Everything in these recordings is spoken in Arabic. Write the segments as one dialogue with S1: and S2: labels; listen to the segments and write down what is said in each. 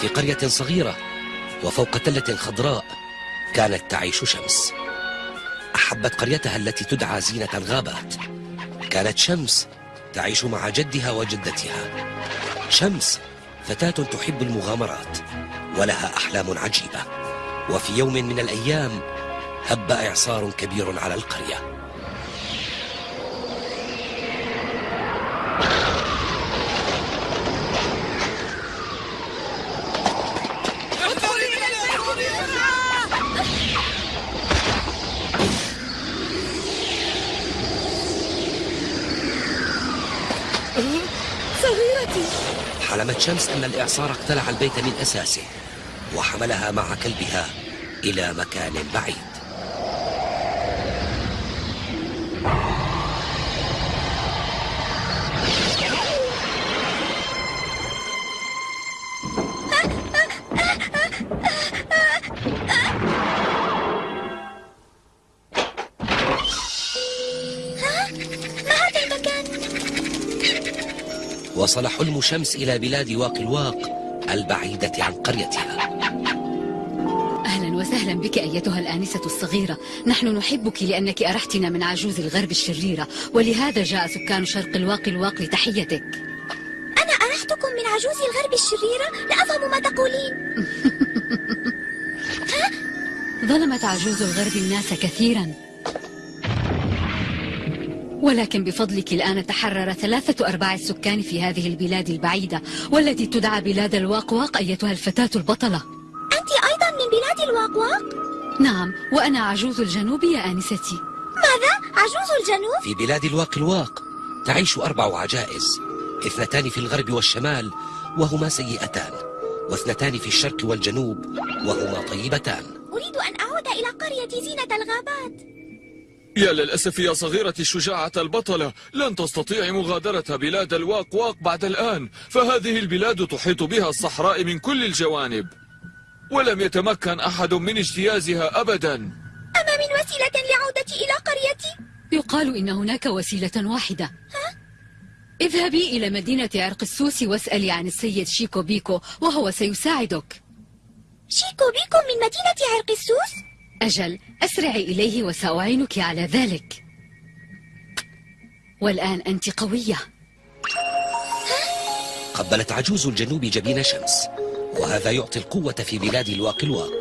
S1: في قرية صغيرة وفوق تلة خضراء كانت تعيش شمس. أحبت قريتها التي تدعى زينة الغابات. كانت شمس تعيش مع جدها وجدتها. شمس فتاة تحب المغامرات ولها أحلام عجيبة. وفي يوم من الأيام هب إعصار كبير على القرية.
S2: صغيرتي.
S1: حلمت شمس أن الإعصار اقتلع البيت من أساسه وحملها مع كلبها إلى مكان بعيد. شمس إلى بلاد واق الواق البعيدة عن قريتها.
S2: أهلا وسهلا بك أيتها الآنسة الصغيرة. نحن نحبك لأنك أرحتنا من عجوز الغرب الشريرة. ولهذا جاء سكان شرق الواق الواق لتحيتك.
S3: أنا أرحتكم من عجوز الغرب الشريرة؟ لا أفهم ما تقولين.
S2: ظلمت عجوز الغرب الناس كثيرا. ولكن بفضلك الآن تحرر ثلاثة أرباع السكان في هذه البلاد البعيدة والتي تدعى بلاد الواقواق أيتها الفتاة البطلة
S3: أنت أيضا من بلاد الواقواق؟
S2: نعم وأنا عجوز الجنوب يا آنستي
S3: ماذا؟ عجوز الجنوب؟
S1: في بلاد الواق الواق تعيش أربع عجائز اثنتان في الغرب والشمال وهما سيئتان واثنتان في الشرق والجنوب وهما طيبتان
S3: أريد أن أعود إلى قرية زينة الغابات
S4: يا للأسف يا صغيرتي الشجاعة البطلة. لن تستطيعي مغادرة بلاد الواق واق بعد الآن. فهذه البلاد تحيط بها الصحراء من كل الجوانب. ولم يتمكن أحد من اجتيازها أبدا.
S3: أما من وسيلة لعودتي إلى قريتي؟
S2: يقال إن هناك وسيلة واحدة. اذهبي إلى مدينة عرق السوس واسألي عن السيد شيكو بيكو وهو سيساعدك.
S3: شيكو بيكو من مدينة عرق السوس؟
S2: أجل أسرعي إليه وسأعينك على ذلك. والآن أنت قوية.
S1: قبلت عجوز الجنوب جبين شمس وهذا يعطي القوة في بلاد الواق الواق.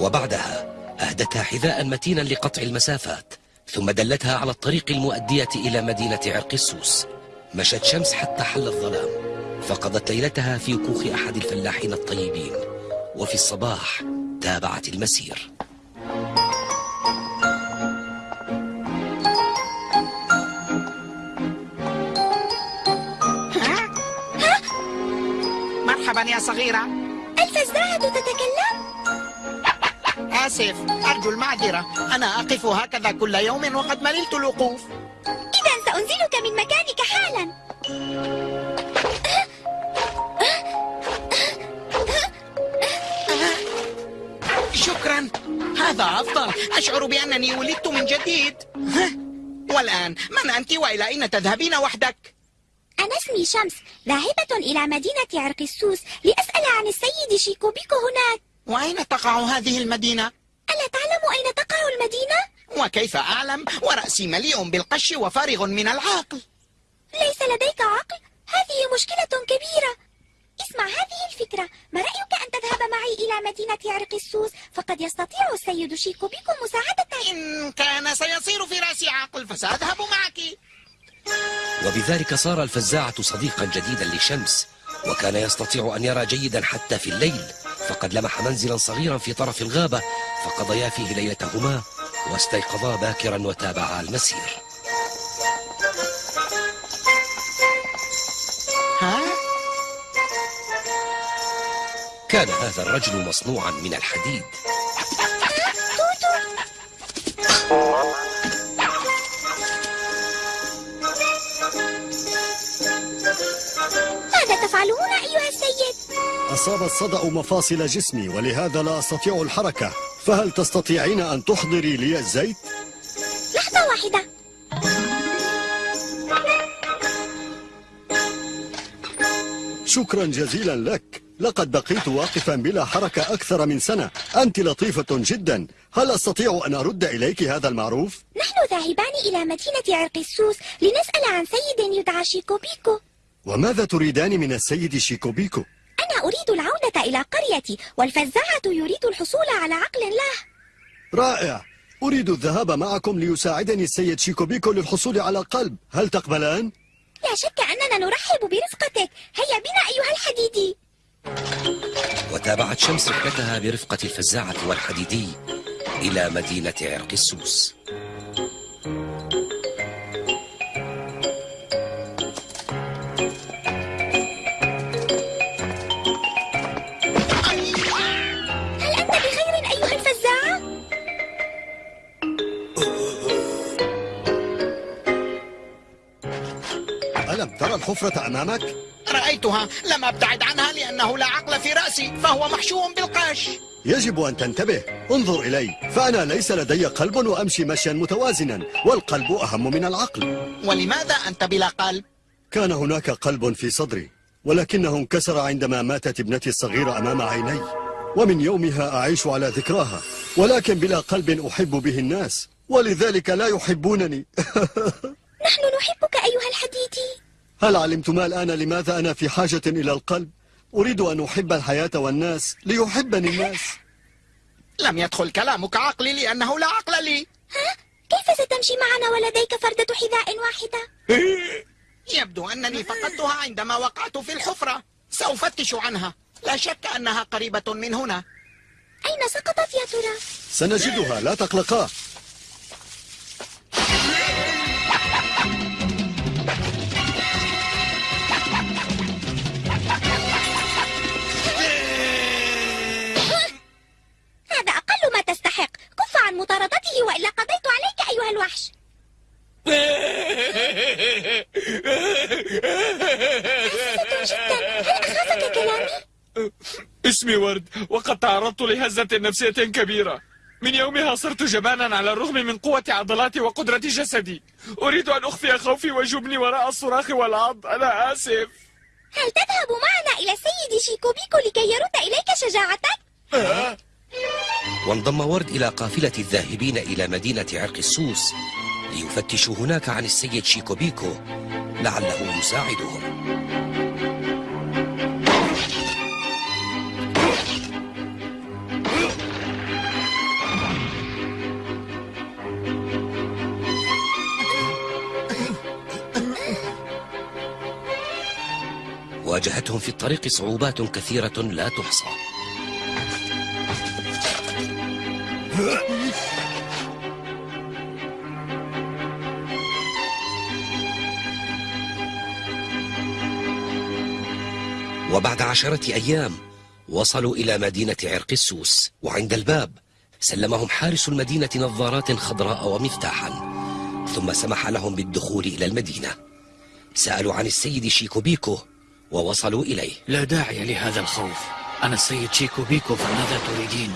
S1: وبعدها أهدتها حذاء متينا لقطع المسافات ثم دلتها على الطريق المؤدية إلى مدينة عرق السوس. مشت شمس حتى حل الظلام فقضت ليلتها في كوخ أحد الفلاحين الطيبين. وفي الصباح تابعت المسير.
S5: مرحبا يا صغيرة.
S3: الفزاعة تتكلم؟
S5: آسف أرجو المعذرة. أنا أقف هكذا كل يوم وقد مللت الوقوف.
S3: إذا سأنزلك من مكانك حالا.
S5: شكرا. هذا أفضل. أشعر بأنني ولدت من جديد؟ والآن من أنت وإلى أين تذهبين وحدك؟
S3: اسمي شمس ذاهبة إلى مدينة عرق السوس لأسأل عن السيد شيكو بيكو هناك.
S5: وأين تقع هذه المدينة؟
S3: ألا تعلم أين تقع المدينة؟
S5: وكيف أعلم؟ ورأسي مليء بالقش وفارغ من العقل
S3: ليس لديك عقل؟ هذه مشكلة كبيرة. اسمع هذه الفكرة. ما رأيك أن تذهب معي إلى مدينة عرق السوس؟ فقد يستطيع السيد شيكو بيكو مساعدتك
S5: إن كان سيصير في رأسي عقل فسأذهب معك.
S1: وبذلك صار الفزاعة صديقا جديدا لشمس وكان يستطيع أن يرى جيدا حتى في الليل. فقد لمح منزلا صغيرا في طرف الغابة فقضيا فيه ليلتهما واستيقظا باكرا وتابعا المسير.
S5: ها؟
S1: كان هذا الرجل مصنوعا من الحديد.
S3: ماذا تفعلون أيها السيد؟
S6: أصاب الصدأ مفاصل جسمي ولهذا لا أستطيع الحركة فهل تستطيعين أن تحضري لي الزيت؟
S3: لحظة واحدة
S6: شكرا جزيلا لك لقد بقيت واقفا بلا حركة أكثر من سنة أنت لطيفة جدا هل أستطيع أن أرد إليك هذا المعروف؟
S3: نحن ذاهبان إلى مدينة عرق السوس لنسأل عن سيد يدعى شيكوبيكو
S6: وماذا تريدان من السيد شيكوبيكو؟
S3: أنا أريد العودة إلى قريتي والفزاعة يريد الحصول على عقل له.
S6: رائع. أريد الذهاب معكم ليساعدني السيد شيكوبيكو للحصول على قلب. هل تقبلان؟
S3: لا شك أننا نرحب برفقتك. هيا بنا أيها الحديدي.
S1: وتابعت شمس رحلتها برفقة الفزاعة والحديدي إلى مدينة عرق
S6: أمامك؟
S5: رأيتها لم أبتعد عنها لأنه لا عقل في رأسي فهو محشو بالقش.
S6: يجب أن تنتبه. انظر إلي. فأنا ليس لدي قلب وأمشي مشيا متوازنا. والقلب أهم من العقل.
S5: ولماذا أنت بلا قلب؟
S6: كان هناك قلب في صدري ولكنه انكسر عندما ماتت ابنتي الصغيرة أمام عيني. ومن يومها أعيش على ذكراها. ولكن بلا قلب أحب به الناس. ولذلك لا يحبونني.
S3: نحن نحبك أيها الحديدي.
S6: هل علمتما الآن لماذا أنا في حاجة إلى القلب؟ أريد أن أحب الحياة والناس ليحبني الناس
S5: لم يدخل كلامك عقلي لأنه لا عقل لي
S3: ها؟ كيف ستمشي معنا ولديك فردة حذاء واحدة؟
S5: يبدو أنني فقدتها عندما وقعت في الحفرة سأفتش عنها لا شك أنها قريبة من هنا
S3: أين سقطت يا ترى؟
S6: سنجدها لا تقلقا
S4: اسمي ورد وقد تعرضت لهزة نفسية كبيرة. من يومها صرت جبانا على الرغم من قوة عضلاتي وقدرة جسدي. أريد أن أخفي خوفي وجبني وراء الصراخ والعض أنا آسف.
S3: هل تذهب معنا إلى السيد شيكوبيكو لكي يرد إليك شجاعتك؟
S1: وانضم ورد إلى قافلة الذاهبين إلى مدينة عرق السوس ليفتشوا هناك عن السيد شيكوبيكو لعله يساعدهم. واجهتهم في الطريق صعوبات كثيرة لا تحصى. وبعد عشرة أيام وصلوا إلى مدينة عرق السوس وعند الباب سلمهم حارس المدينة نظارات خضراء ومفتاحا ثم سمح لهم بالدخول إلى المدينة. سألوا عن السيد شيكوبيكو ووصلوا إليه
S7: لا داعي لهذا الخوف أنا السيد شيكو بيكو فماذا تريدين؟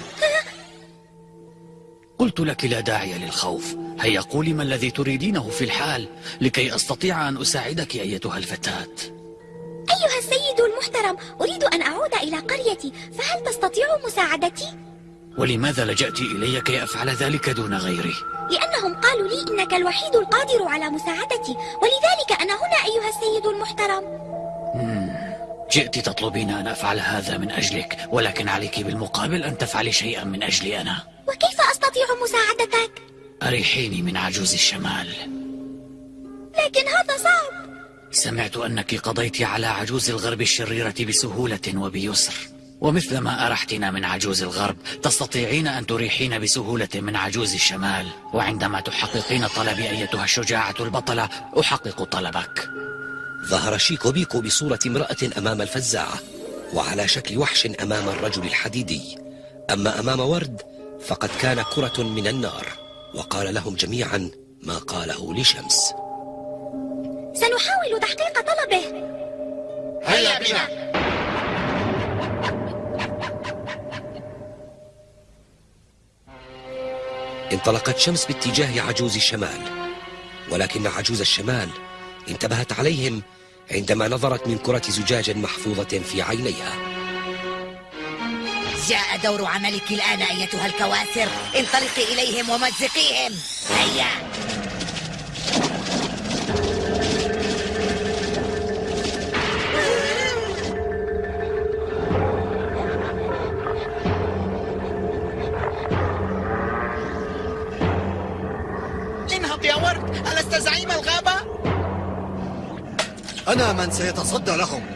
S7: قلت لك لا داعي للخوف هيا قولي ما الذي تريدينه في الحال لكي أستطيع أن أساعدك أيتها الفتاة
S3: أيها السيد المحترم أريد أن أعود إلى قريتي فهل تستطيع مساعدتي؟
S7: ولماذا لجأت إلي كي أفعل ذلك دون غيري؟
S3: لأنهم قالوا لي إنك الوحيد القادر على مساعدتي ولذلك أنا هنا أيها السيد المحترم
S7: جئت تطلبين أن أفعل هذا من أجلك ولكن عليك بالمقابل أن تفعلي شيئا من أجلي أنا.
S3: وكيف أستطيع مساعدتك؟
S7: أريحيني من عجوز الشمال.
S3: لكن هذا صعب.
S7: سمعت أنك قضيت على عجوز الغرب الشريرة بسهولة وبيسر. ومثل ما أرحتنا من عجوز الغرب تستطيعين أن تريحين بسهولة من عجوز الشمال. وعندما تحققين طلبي أيتها الشجاعة البطلة أحقق طلبك.
S1: ظهر شيكوبيكو بصورة امرأة أمام الفزاعة وعلى شكل وحش أمام الرجل الحديدي. أما أمام ورد فقد كان كرة من النار وقال لهم جميعا ما قاله لشمس.
S3: سنحاول تحقيق طلبه.
S5: هيا بنا.
S1: انطلقت شمس باتجاه عجوز الشمال ولكن عجوز الشمال انتبهت عليهم عندما نظرت من كرة زجاج محفوظة في عينيها.
S8: جاء دور عملك الآن أيتها الكواسر. انطلقي إليهم ومزقيهم. هيا.
S5: انهض يا ورد. ألست زعيم الغابة؟
S6: أنا من سيتصدى لهم.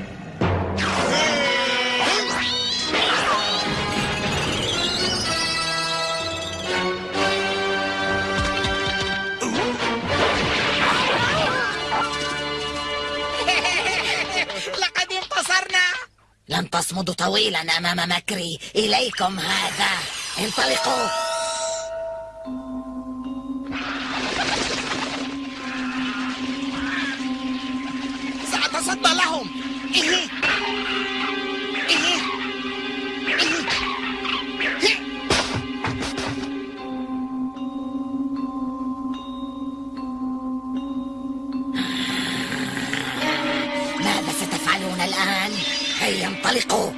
S5: لقد انتصرنا.
S8: لن تصمدوا طويلا أمام مكري. إليكم هذا. انطلقوا. ماذا ستفعلون الآن؟ هيا انطلقوا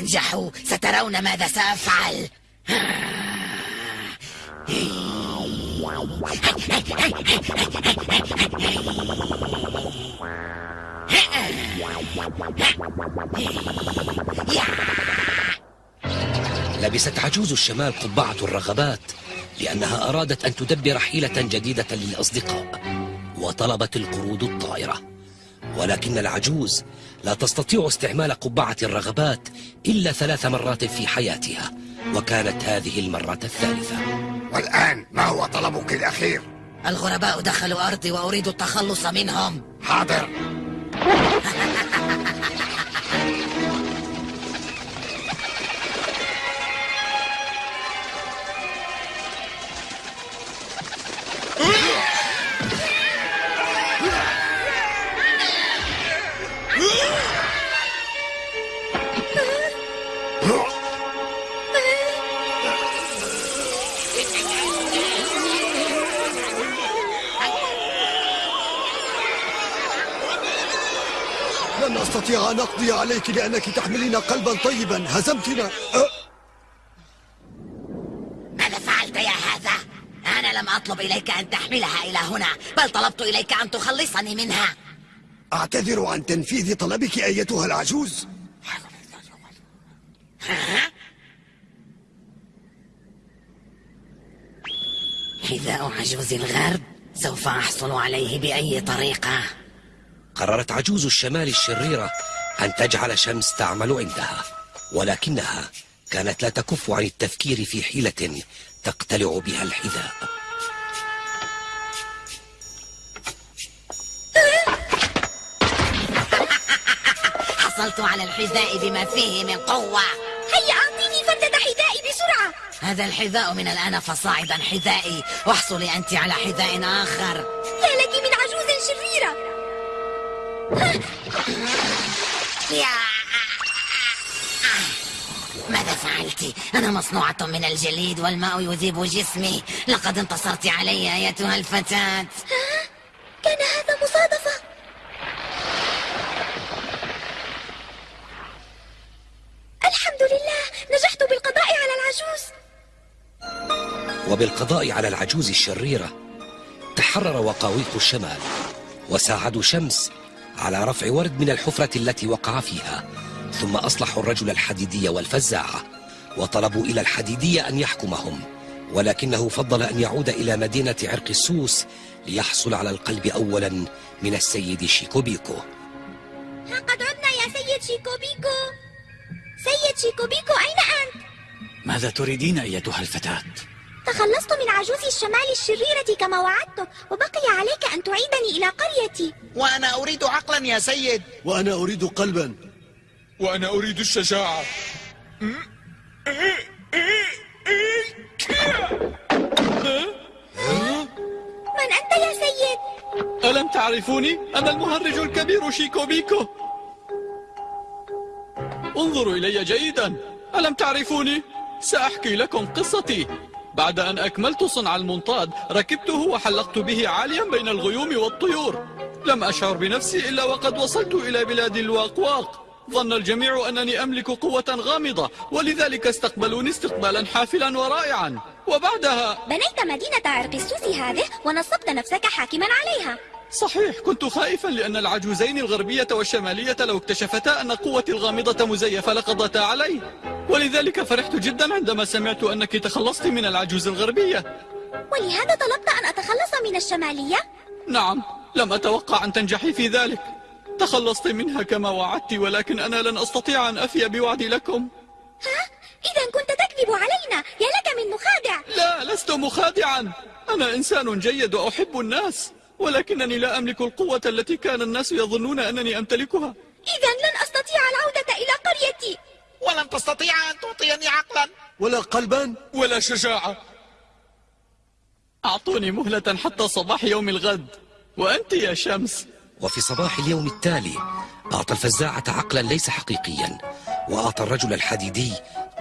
S8: تنجحوا سترون ماذا سأفعل.
S1: لبست عجوز الشمال قبعة الرغبات لأنها أرادت أن تدبر حيلة جديدة للأصدقاء وطلبت القرود الطائرة. ولكن العجوز لا تستطيع استعمال قبعة الرغبات إلا ثلاث مرات في حياتها وكانت هذه المرة الثالثة.
S9: والآن ما هو طلبك الأخير؟
S8: الغرباء دخلوا أرضي وأريد التخلص منهم.
S9: حاضر.
S6: لن أستطيع أن أقضي عليك لأنك تحملين قلبا طيبا هزمتنا أه؟
S8: ماذا فعلت يا هذا؟ أنا لم أطلب إليك أن تحملها إلى هنا بل طلبت إليك أن تخلصني منها
S6: أعتذر عن تنفيذ طلبك أيتها العجوز
S8: حذاء عجوز الغرب سوف أحصل عليه بأي طريقة.
S1: قررت عجوز الشمال الشريرة أن تجعل شمس تعمل عندها ولكنها كانت لا تكف عن التفكير في حيلة تقتلع بها الحذاء.
S8: حصلت على الحذاء بما فيه من قوة. هذا الحذاء من الآن فصاعدا حذائي. واحصلي أنت على حذاء آخر.
S3: يا لك من عجوز شريرة.
S8: ماذا فعلت؟ أنا مصنوعة من الجليد والماء يذيب جسمي. لقد انتصرت علي أيتها الفتاة.
S3: كان هذا
S1: وبالقضاء على العجوز الشريرة تحرر وقاويق الشمال وساعدوا شمس على رفع ورد من الحفرة التي وقع فيها ثم أصلحوا الرجل الحديدي والفزاعة وطلبوا إلى الحديدي أن يحكمهم ولكنه فضل أن يعود إلى مدينة عرق السوس ليحصل على القلب أولا من السيد شيكوبيكو
S3: قد عدنا يا سيد شيكوبيكو سيد شيكوبيكو أين أنت؟
S7: ماذا تريدين أيتها الفتاة؟
S3: تخلصت من عجوز الشمال الشريرة كما وعدتك وبقي عليك أن تعيدني إلى قريتي.
S5: وأنا أريد عقلا يا سيد.
S6: وأنا أريد قلبا.
S4: وأنا أريد الشجاعة.
S3: من أنت يا سيد؟
S10: ألم تعرفوني؟ أنا المهرج الكبير شيكو بيكو. انظروا إلي جيدا. ألم تعرفوني؟ سأحكي لكم قصتي. بعد أن أكملت صنع المنطاد ركبته وحلقت به عاليا بين الغيوم والطيور. لم أشعر بنفسي إلا وقد وصلت إلى بلاد الواقواق. ظن الجميع أنني أملك قوة غامضة ولذلك استقبلوني استقبالا حافلا ورائعا. وبعدها
S3: بنيت مدينة عرقسوس هذه ونصبت نفسك حاكما عليها.
S10: صحيح كنت خائفا لأن العجوزين الغربية والشمالية لو اكتشفتا أن قوتي الغامضة مزيفة لقضتا علي. ولذلك فرحت جدا عندما سمعت أنك تخلصت من العجوز الغربية.
S3: ولهذا طلبت أن أتخلص من الشمالية؟
S10: نعم لم أتوقع أن تنجحي في ذلك. تخلصت منها كما وعدت ولكن أنا لن أستطيع أن أفي بوعدي لكم.
S3: ها؟ إذا كنت تكذب علينا. يا لك من مخادع.
S10: لا لست مخادعا. أنا إنسان جيد وأحب الناس. ولكنني لا أملك القوة التي كان الناس يظنون أنني أمتلكها.
S3: إذا لن أستطيع العودة إلى قريتي.
S5: ولن تستطيع أن تعطيني عقلا.
S6: ولا قلبا.
S4: ولا شجاعة.
S10: أعطوني مهلة حتى صباح يوم الغد. وأنت يا شمس.
S1: وفي صباح اليوم التالي أعطى الفزاعة عقلا ليس حقيقيا. وأعطى الرجل الحديدي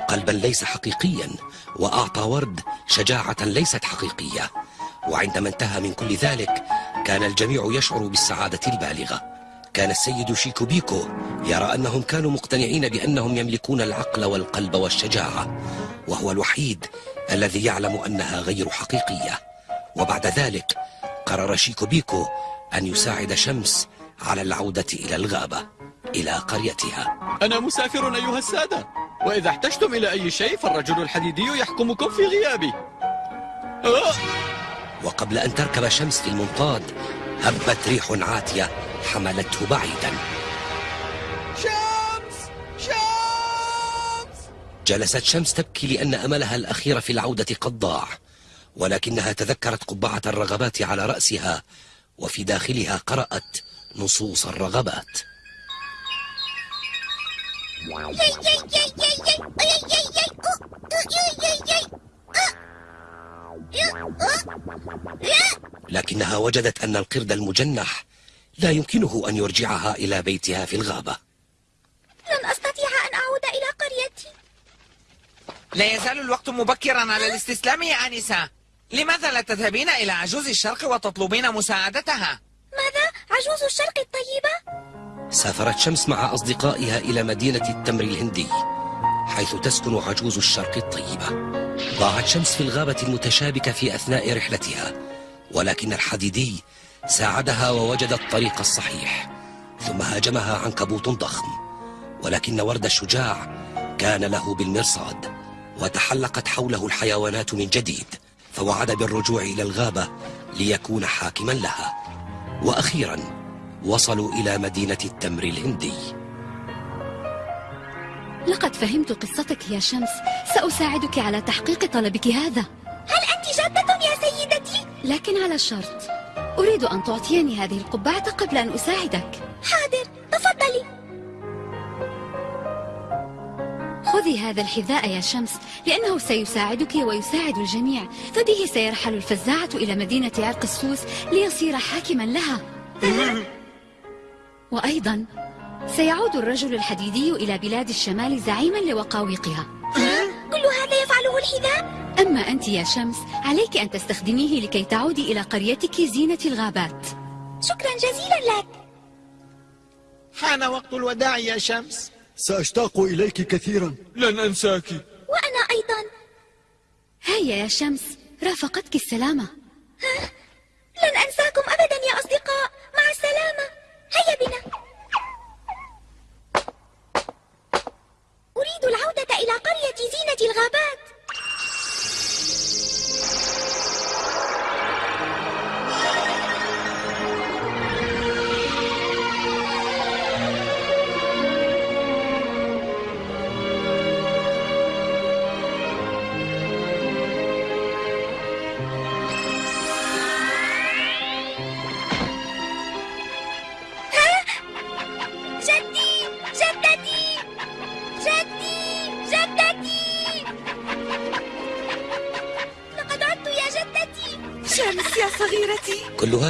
S1: قلبا ليس حقيقيا. وأعطى ورد شجاعة ليست حقيقية. وعندما انتهى من كل ذلك كان الجميع يشعر بالسعادة البالغة. كان السيد شيكو بيكو يرى أنهم كانوا مقتنعين بأنهم يملكون العقل والقلب والشجاعة وهو الوحيد الذي يعلم أنها غير حقيقية. وبعد ذلك قرر شيكو بيكو أن يساعد شمس على العودة إلى الغابة إلى قريتها.
S10: أنا مسافر أيها السادة وإذا احتجتم إلى أي شيء فالرجل الحديدي يحكمكم في غيابي. آه!
S1: وقبل أن تركب شمس في المنطاد هبت ريح عاتية حملته بعيدا
S10: شمس شمس
S1: جلست شمس تبكي لأن أملها الأخير في العودة قد ضاع ولكنها تذكرت قبعة الرغبات على رأسها وفي داخلها قرأت نصوص الرغبات لكنها وجدت أن القرد المجنح لا يمكنه أن يرجعها إلى بيتها في الغابة
S3: لن أستطيع أن أعود إلى قريتي
S5: لا يزال الوقت مبكرا على الاستسلام يا آنسة لماذا لا تذهبين إلى عجوز الشرق وتطلبين مساعدتها؟
S3: ماذا؟ عجوز الشرق الطيبة؟
S1: سافرت شمس مع أصدقائها إلى مدينة التمر الهندي حيث تسكن عجوز الشرق الطيبة ضاعت شمس في الغابة المتشابكة في أثناء رحلتها ولكن الحديدي ساعدها ووجد الطريق الصحيح ثم هاجمها عنكبوت ضخم ولكن ورد الشجاع كان له بالمرصاد وتحلقت حوله الحيوانات من جديد فوعد بالرجوع إلى الغابة ليكون حاكما لها. وأخيرا وصلوا إلى مدينة التمر الهندي.
S2: لقد فهمت قصتك يا شمس. سأساعدك على تحقيق طلبك هذا.
S3: هل أنت جادة يا سيدتي؟
S2: لكن على شرط أريد أن تعطيني هذه القبعة قبل أن أساعدك.
S3: حاضر تفضلي.
S2: خذي هذا الحذاء يا شمس لأنه سيساعدك ويساعد الجميع. فبه سيرحل الفزاعة إلى مدينة عرق السوس ليصير حاكما لها. وأيضا سيعود الرجل الحديدي إلى بلاد الشمال زعيما لوقاويقها.
S3: كل هذا يفعله الحذاء؟
S2: أما أنت يا شمس عليك أن تستخدميه لكي تعودي إلى قريتك زينة الغابات.
S3: شكرا جزيلا لك.
S5: حان وقت الوداع يا شمس.
S6: سأشتاق إليك كثيرا.
S4: لن أنساك.
S3: وأنا أيضا.
S2: هيا يا شمس رافقتك السلامة.
S3: لن أنساكم أبدا يا أصدقاء. مع السلامة. هيا بنا. إلى قرية زينة الغابات.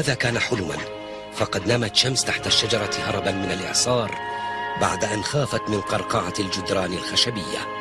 S1: هذا كان حلما فقد نامت شمس تحت الشجرة هربا من الإعصار بعد أن خافت من قرقعة الجدران الخشبية.